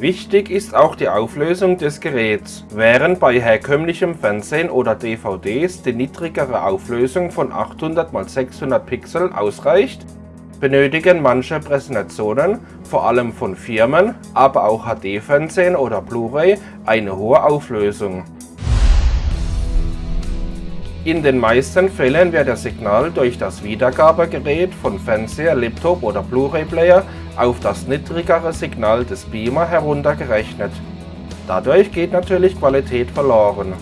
Wichtig ist auch die Auflösung des Geräts. Während bei herkömmlichem Fernsehen oder DVDs die niedrigere Auflösung von 800 x 600 Pixel ausreicht, benötigen manche Präsentationen, vor allem von Firmen, aber auch HD-Fernsehen oder Blu-ray, eine hohe Auflösung. In den meisten Fällen wird das Signal durch das Wiedergabegerät von Fernseher, Laptop oder Blu-ray-Player auf das niedrigere Signal des Beamer heruntergerechnet. Dadurch geht natürlich Qualität verloren.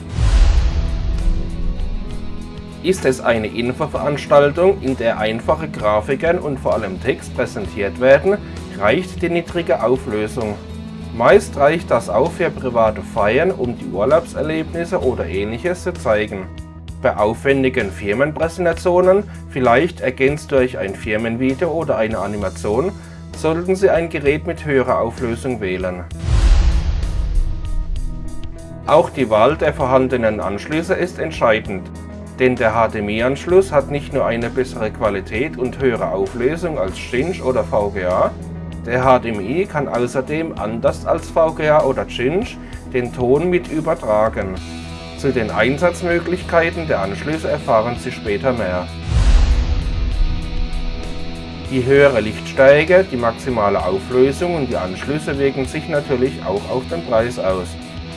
Ist es eine Infoveranstaltung, in der einfache Grafiken und vor allem Text präsentiert werden, reicht die niedrige Auflösung. Meist reicht das auch für private Feiern, um die Urlaubserlebnisse oder ähnliches zu zeigen. Bei aufwendigen Firmenpräsentationen, vielleicht ergänzt durch ein Firmenvideo oder eine Animation, sollten Sie ein Gerät mit höherer Auflösung wählen. Auch die Wahl der vorhandenen Anschlüsse ist entscheidend, denn der HDMI-Anschluss hat nicht nur eine bessere Qualität und höhere Auflösung als Cinch oder VGA, der HDMI kann außerdem anders als VGA oder Cinch den Ton mit übertragen. Zu den Einsatzmöglichkeiten der Anschlüsse erfahren Sie später mehr. Die höhere Lichtstärke, die maximale Auflösung und die Anschlüsse wirken sich natürlich auch auf den Preis aus.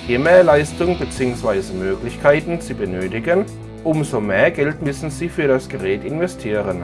Je mehr Leistung bzw. Möglichkeiten Sie benötigen, umso mehr Geld müssen Sie für das Gerät investieren.